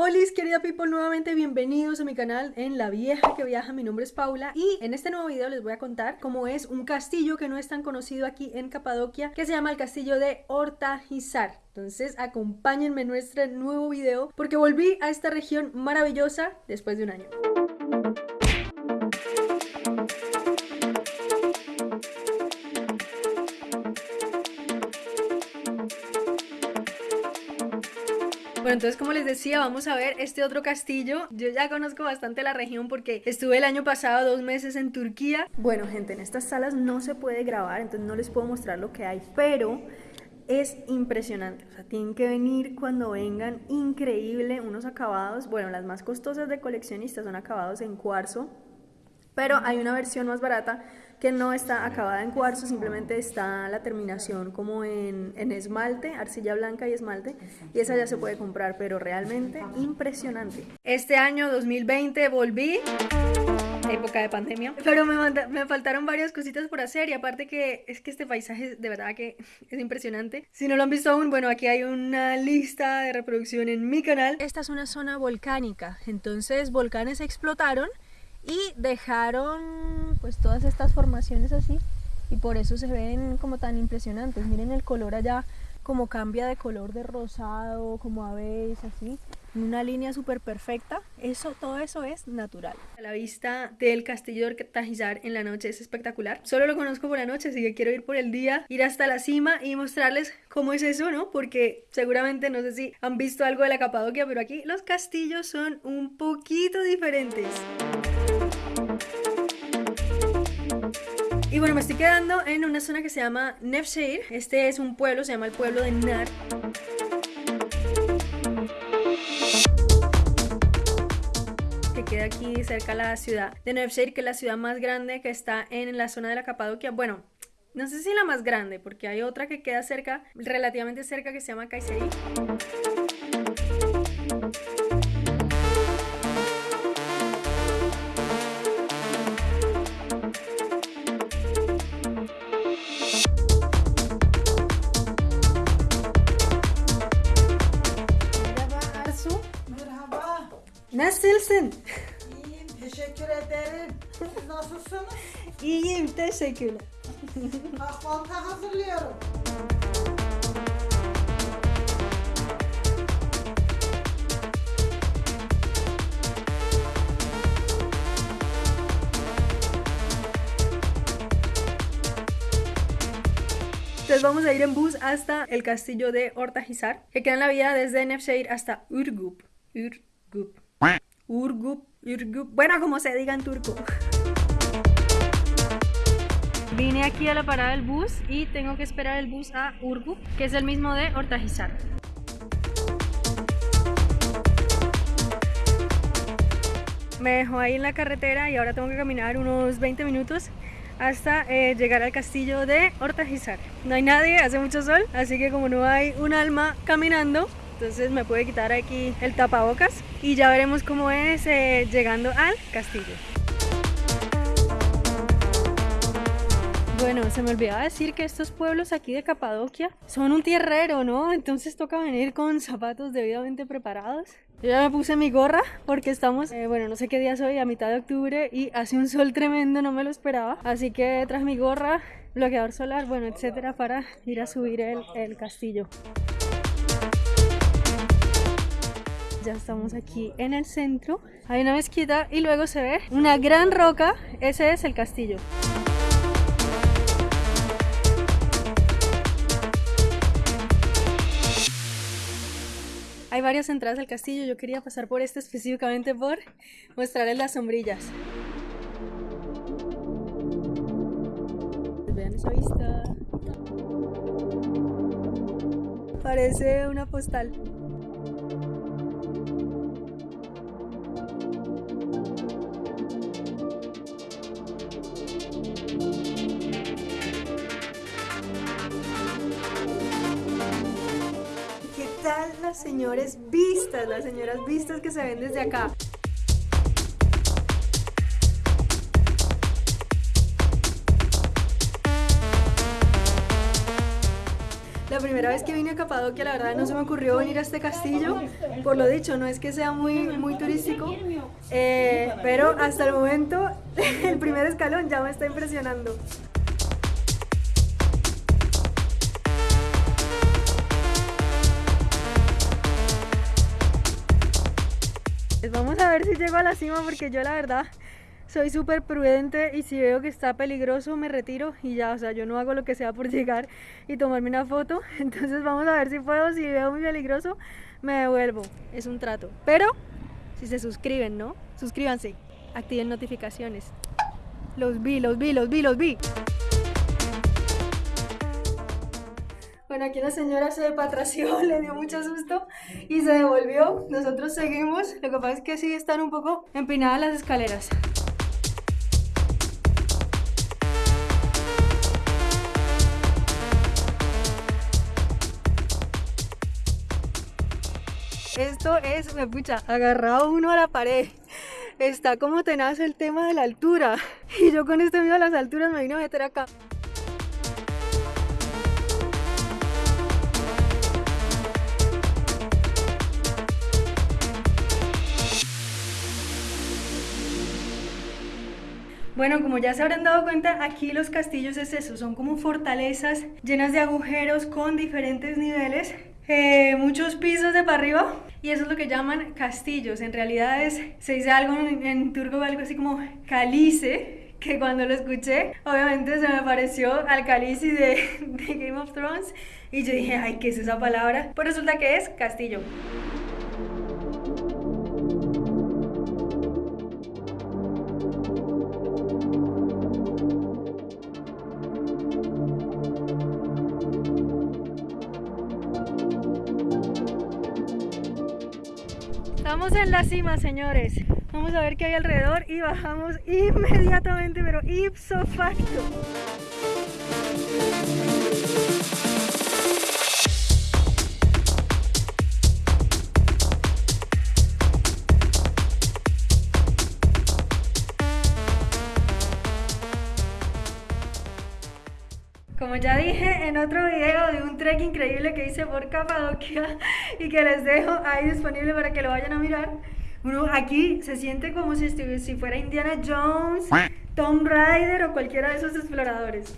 Hola querida people, nuevamente bienvenidos a mi canal en La Vieja que Viaja, mi nombre es Paula y en este nuevo video les voy a contar cómo es un castillo que no es tan conocido aquí en Capadocia que se llama el castillo de Hortajizar entonces acompáñenme en nuestro nuevo video porque volví a esta región maravillosa después de un año Bueno, entonces como les decía, vamos a ver este otro castillo. Yo ya conozco bastante la región porque estuve el año pasado dos meses en Turquía. Bueno, gente, en estas salas no se puede grabar, entonces no les puedo mostrar lo que hay, pero es impresionante, o sea, tienen que venir cuando vengan, increíble, unos acabados, bueno, las más costosas de coleccionistas son acabados en cuarzo, pero hay una versión más barata que no está acabada en cuarzo, simplemente está la terminación como en, en, esmalte, arcilla blanca y esmalte, y esa ya se puede comprar, pero realmente impresionante. Este año 2020 volví época de pandemia. Pero me, me, faltaron varias cositas por hacer y aparte que es que este paisaje de verdad que es impresionante. Si no lo han visto aún, bueno, aquí hay una lista de reproducción en mi canal. Esta es una zona volcánica, entonces volcanes explotaron y dejaron pues todas estas formaciones así y por eso se ven como tan impresionantes. Miren el color allá, como cambia de color de rosado, como a veces así, una línea súper perfecta. Eso, todo eso es natural. La vista del castillo de Tajizar en la noche es espectacular. Solo lo conozco por la noche, así que quiero ir por el día, ir hasta la cima y mostrarles cómo es eso, ¿no? Porque seguramente no sé si han visto algo de la Capadocia, pero aquí los castillos son un poquito diferentes. Y bueno, me estoy quedando en una zona que se llama Nevşehir. Este es un pueblo, se llama el pueblo de Nar. Que queda aquí cerca de la ciudad de Nevşehir, que es la ciudad más grande que está en la zona de la Capadocia. Bueno, no sé si la más grande, porque hay otra que queda cerca, relativamente cerca, que se llama Kayseri. Nasılsın? İyiyim, teşekkür ederim. Siz nasılsınız? İyiyim, teşekkürler. Kahvaltı hazırlıyorum. Entonces vamos a ir en bus hasta el castillo de Ortahizar, que queda en la vía desde hasta Urgup. Urgup. Urgup, Urgup, bueno, como se diga en turco. Vine aquí a la parada del bus y tengo que esperar el bus a Urgup, que es el mismo de Hortajizar. Me dejó ahí en la carretera y ahora tengo que caminar unos 20 minutos hasta eh, llegar al castillo de Hortajizar. No hay nadie, hace mucho sol, así que como no hay un alma caminando, entonces me puede quitar aquí el tapabocas y ya veremos cómo es eh, llegando al castillo. Bueno, se me olvidaba decir que estos pueblos aquí de Capadocia son un tierrero, ¿no? Entonces toca venir con zapatos debidamente preparados. Yo ya me puse mi gorra porque estamos, eh, bueno, no sé qué día soy, a mitad de octubre y hace un sol tremendo, no me lo esperaba. Así que tras mi gorra, bloqueador solar, bueno, etcétera, para ir a subir el, el castillo. Ya estamos aquí en el centro. Hay una mezquita y luego se ve una gran roca. Ese es el castillo. Hay varias entradas al castillo. Yo quería pasar por este específicamente por mostrarles las sombrillas. Vean esa vista. Parece una postal. Las señores vistas, las señoras vistas que se ven desde acá. La primera vez que vine a Capadocia, la verdad no se me ocurrió venir a este castillo. Por lo dicho, no es que sea muy, muy turístico, eh, pero hasta el momento el primer escalón ya me está impresionando. Si llego a la cima porque yo la verdad soy súper prudente y si veo que está peligroso me retiro y ya, o sea, yo no hago lo que sea por llegar y tomarme una foto. Entonces vamos a ver si puedo, si veo muy peligroso me devuelvo, es un trato. Pero si se suscriben, ¿no? Suscríbanse, activen notificaciones. Los vi, los vi, los vi, los vi. Aquí la señora se patració, le dio mucho susto y se devolvió. Nosotros seguimos. Lo que pasa es que sí están un poco empinadas las escaleras. Esto es, me pucha, agarrado uno a la pared. Está como tenaz el tema de la altura. Y yo con este miedo a las alturas me vine a meter acá. Bueno, como ya se habrán dado cuenta, aquí los castillos es eso, son como fortalezas llenas de agujeros con diferentes niveles, eh, muchos pisos de para arriba y eso es lo que llaman castillos. En realidad es, se dice algo en, turco, algo así como calice, que cuando lo escuché, obviamente se me pareció al calice de, de Game of Thrones y yo dije, ay, ¿qué es esa palabra? Pues resulta que es castillo. Estamos en la cima, señores. Vamos a ver qué hay alrededor y bajamos inmediatamente, pero ipso facto. Como ya dije en otro video de un trek increíble que hice por Capadocia y que les dejo ahí disponible para que lo vayan a mirar, uno aquí se siente como si, si fuera Indiana Jones, Tom Raider o cualquiera de esos exploradores.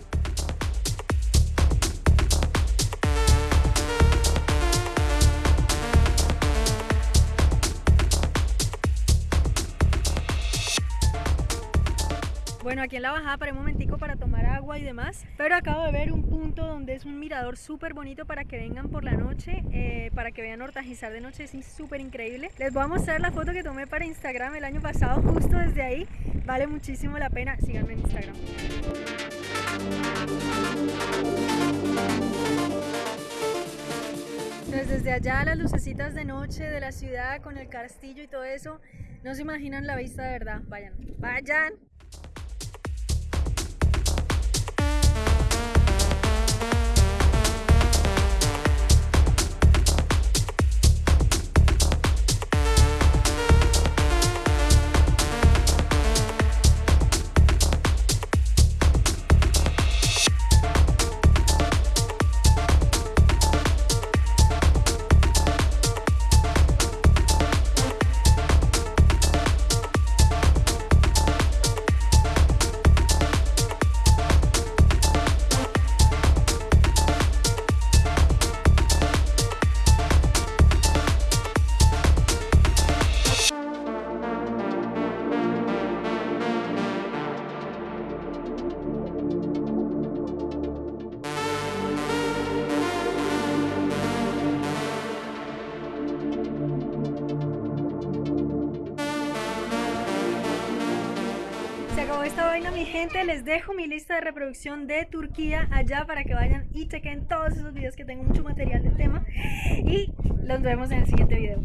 Bueno, aquí en la bajada paré un momentico para tomar agua y demás, pero acabo de ver un punto donde es un mirador súper bonito para que vengan por la noche, eh, para que vean Hortajizar de noche, es súper increíble. Les voy a mostrar la foto que tomé para Instagram el año pasado, justo desde ahí, vale muchísimo la pena, síganme en Instagram. Entonces desde allá las lucecitas de noche de la ciudad con el castillo y todo eso, no se imaginan la vista de verdad, vayan, vayan. Mi gente. Les dejo mi lista de reproducción de Turquía allá para que vayan y chequen todos esos videos que tengo mucho material del tema. Y los vemos en el siguiente video.